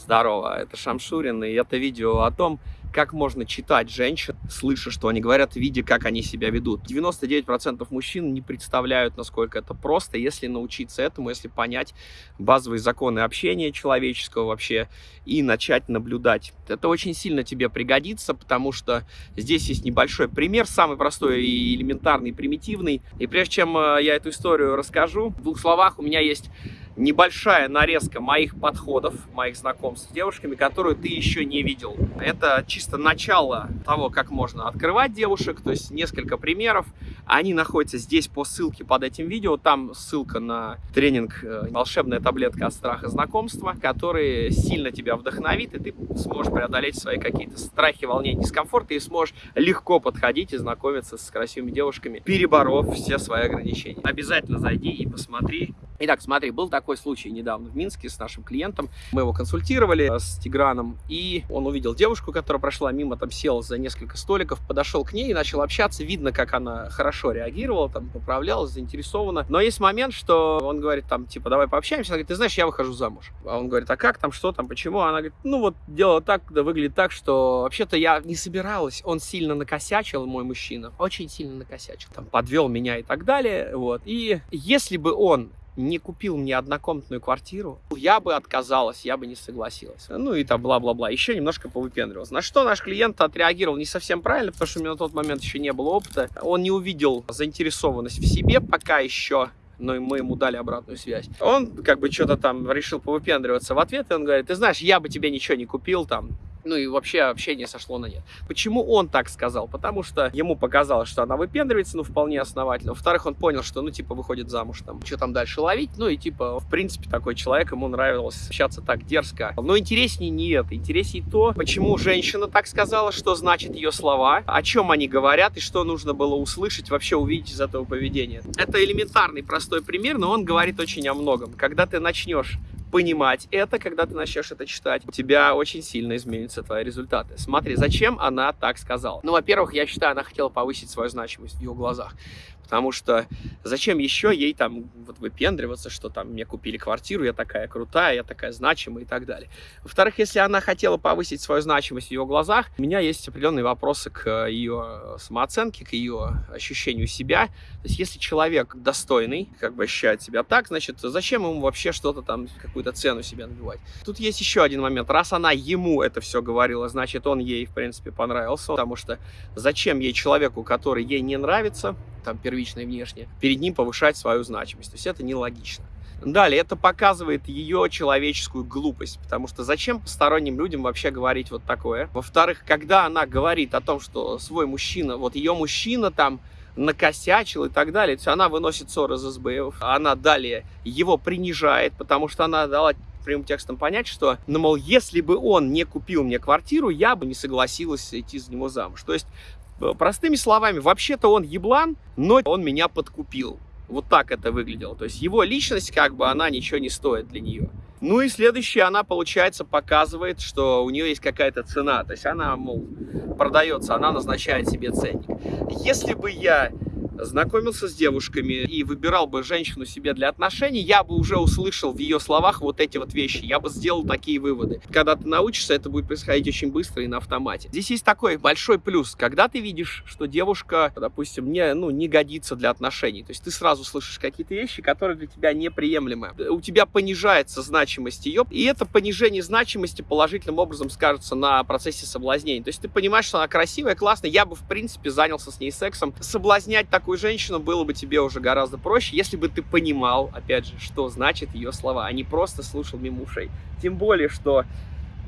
Здорово, это Шамшурин, и это видео о том, как можно читать женщин, слыша, что они говорят, видя, как они себя ведут. 99% мужчин не представляют, насколько это просто, если научиться этому, если понять базовые законы общения человеческого вообще и начать наблюдать. Это очень сильно тебе пригодится, потому что здесь есть небольшой пример, самый простой и элементарный, примитивный. И прежде чем э, я эту историю расскажу, в двух словах у меня есть небольшая нарезка моих подходов, моих знакомств с девушками, которую ты еще не видел. Это чисто начало того, как можно открывать девушек, то есть несколько примеров. Они находятся здесь по ссылке под этим видео. Там ссылка на тренинг э, «Волшебная таблетка от страха знакомства», который сильно тебя вдохновит, и ты сможешь преодолеть свои какие-то страхи, волнения, дискомфорт, и сможешь легко подходить и знакомиться с красивыми девушками, переборов все свои ограничения. Обязательно зайди и посмотри. Итак, смотри, был такой случай недавно в Минске с нашим клиентом. Мы его консультировали с Тиграном, и он увидел девушку, которая прошла мимо, там сел за несколько столиков, подошел к ней и начал общаться. Видно, как она хорошо реагировала, там поправлялась, заинтересована. Но есть момент, что он говорит там, типа, давай пообщаемся. Она говорит, ты знаешь, я выхожу замуж. А он говорит, а как там, что там, почему? Она говорит, ну вот дело так, да выглядит так, что вообще-то я не собиралась. Он сильно накосячил, мой мужчина, очень сильно накосячил. Там подвел меня и так далее, вот. И если бы он не купил мне однокомнатную квартиру, я бы отказалась, я бы не согласилась. Ну и там бла-бла-бла. Еще немножко повыпендривался. На что наш клиент отреагировал не совсем правильно, потому что у меня на тот момент еще не было опыта. Он не увидел заинтересованность в себе пока еще но мы ему дали обратную связь. Он как бы что-то там решил повыпендриваться в ответ, и он говорит, ты знаешь, я бы тебе ничего не купил, там, ну и вообще общение сошло на нет. Почему он так сказал? Потому что ему показалось, что она выпендривается, ну, вполне основательно. Во-вторых, он понял, что, ну, типа, выходит замуж, там, что там дальше ловить. Ну, и, типа, в принципе, такой человек, ему нравилось общаться так дерзко. Но интереснее не это. Интереснее то, почему женщина так сказала, что значит ее слова, о чем они говорят и что нужно было услышать, вообще увидеть из этого поведения. Это элементарный, простой пример, но он говорит очень о многом. Когда ты начнешь понимать это, когда ты начнешь это читать, у тебя очень сильно изменятся твои результаты. Смотри, зачем она так сказала? Ну, во-первых, я считаю, она хотела повысить свою значимость в ее глазах. Потому что зачем еще ей там вот выпендриваться, что там мне купили квартиру, я такая крутая, я такая значимая и так далее. Во-вторых, если она хотела повысить свою значимость в ее глазах, у меня есть определенные вопросы к ее самооценке, к ее ощущению себя. То есть если человек достойный, как бы ощущает себя так, значит, зачем ему вообще что-то там, какую-то цену себе набивать? Тут есть еще один момент. Раз она ему это все говорила, значит, он ей, в принципе, понравился, потому что зачем ей человеку, который ей не нравится, там, первично и внешне, перед ним повышать свою значимость. То есть это нелогично. Далее, это показывает ее человеческую глупость, потому что зачем посторонним людям вообще говорить вот такое? Во-вторых, когда она говорит о том, что свой мужчина, вот ее мужчина там накосячил и так далее, то есть она выносит ссор из СБ, она далее его принижает, потому что она дала прямым текстом понять, что, ну, мол, если бы он не купил мне квартиру, я бы не согласилась идти за него замуж. То есть простыми словами, вообще-то он еблан, но он меня подкупил. Вот так это выглядело. То есть его личность, как бы, она ничего не стоит для нее. Ну и следующее, она, получается, показывает, что у нее есть какая-то цена. То есть она, мол, продается, она назначает себе ценник. Если бы я знакомился с девушками и выбирал бы женщину себе для отношений, я бы уже услышал в ее словах вот эти вот вещи, я бы сделал такие выводы. Когда ты научишься, это будет происходить очень быстро и на автомате. Здесь есть такой большой плюс, когда ты видишь, что девушка, допустим, не, ну, не годится для отношений, то есть ты сразу слышишь какие-то вещи, которые для тебя неприемлемы. У тебя понижается значимость ее, и это понижение значимости положительным образом скажется на процессе соблазнения. То есть ты понимаешь, что она красивая, классная, я бы, в принципе, занялся с ней сексом. Соблазнять такую такую женщину было бы тебе уже гораздо проще, если бы ты понимал, опять же, что значит ее слова, а не просто слушал мимо ушей. Тем более, что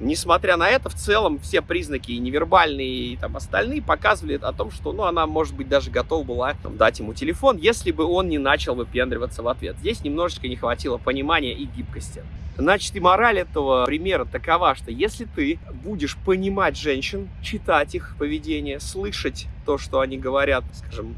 Несмотря на это, в целом все признаки и невербальные, и там остальные показывали о том, что ну, она, может быть, даже готова была там, дать ему телефон, если бы он не начал выпендриваться в ответ. Здесь немножечко не хватило понимания и гибкости. Значит, и мораль этого примера такова, что если ты будешь понимать женщин, читать их поведение, слышать то, что они говорят, скажем,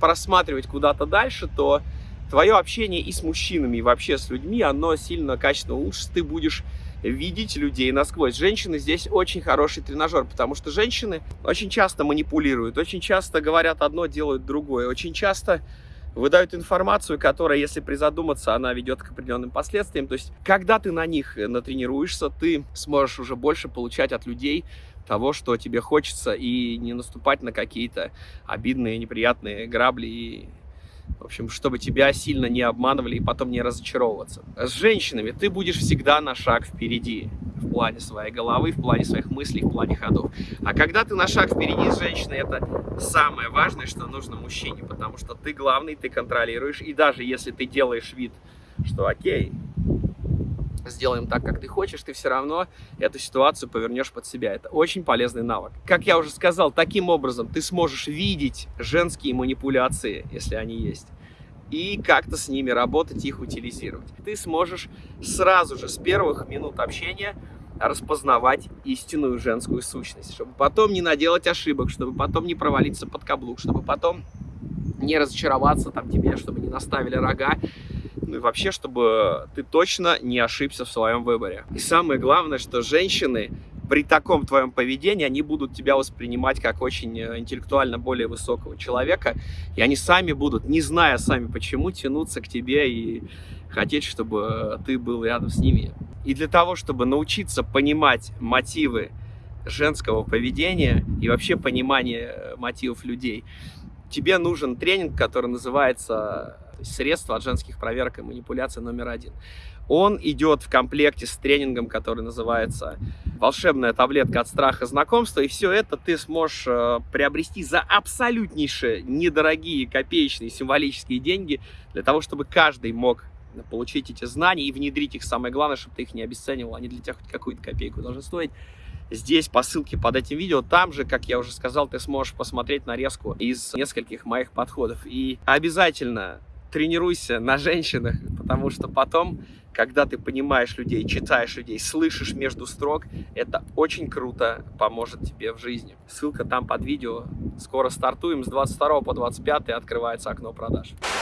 просматривать куда-то дальше, то твое общение и с мужчинами, и вообще с людьми, оно сильно качественно лучше. Ты будешь видеть людей насквозь. Женщины здесь очень хороший тренажер, потому что женщины очень часто манипулируют, очень часто говорят одно, делают другое, очень часто выдают информацию, которая, если призадуматься, она ведет к определенным последствиям. То есть, когда ты на них натренируешься, ты сможешь уже больше получать от людей того, что тебе хочется, и не наступать на какие-то обидные, неприятные грабли и в общем, чтобы тебя сильно не обманывали и потом не разочаровываться. С женщинами ты будешь всегда на шаг впереди в плане своей головы, в плане своих мыслей, в плане ходов. А когда ты на шаг впереди с женщиной, это самое важное, что нужно мужчине, потому что ты главный, ты контролируешь, и даже если ты делаешь вид, что окей, сделаем так, как ты хочешь, ты все равно эту ситуацию повернешь под себя. Это очень полезный навык. Как я уже сказал, таким образом ты сможешь видеть женские манипуляции, если они есть, и как-то с ними работать, их утилизировать. Ты сможешь сразу же с первых минут общения распознавать истинную женскую сущность, чтобы потом не наделать ошибок, чтобы потом не провалиться под каблук, чтобы потом не разочароваться там тебе, чтобы не наставили рога, ну и вообще, чтобы ты точно не ошибся в своем выборе. И самое главное, что женщины при таком твоем поведении, они будут тебя воспринимать как очень э, интеллектуально более высокого человека, и они сами будут, не зная сами почему, тянуться к тебе и хотеть, чтобы ты был рядом с ними. И для того, чтобы научиться понимать мотивы женского поведения и вообще понимание э, мотивов людей, тебе нужен тренинг, который называется «Средства от женских проверок и манипуляций номер один». Он идет в комплекте с тренингом, который называется «Волшебная таблетка от страха знакомства». И все это ты сможешь э, приобрести за абсолютнейшие недорогие копеечные символические деньги для того, чтобы каждый мог получить эти знания и внедрить их. Самое главное, чтобы ты их не обесценивал, они для тебя хоть какую-то копейку должны стоить здесь по ссылке под этим видео. Там же, как я уже сказал, ты сможешь посмотреть нарезку из нескольких моих подходов. И обязательно тренируйся на женщинах, потому что потом, когда ты понимаешь людей, читаешь людей, слышишь между строк, это очень круто поможет тебе в жизни. Ссылка там под видео. Скоро стартуем с 22 по 25 открывается окно продаж.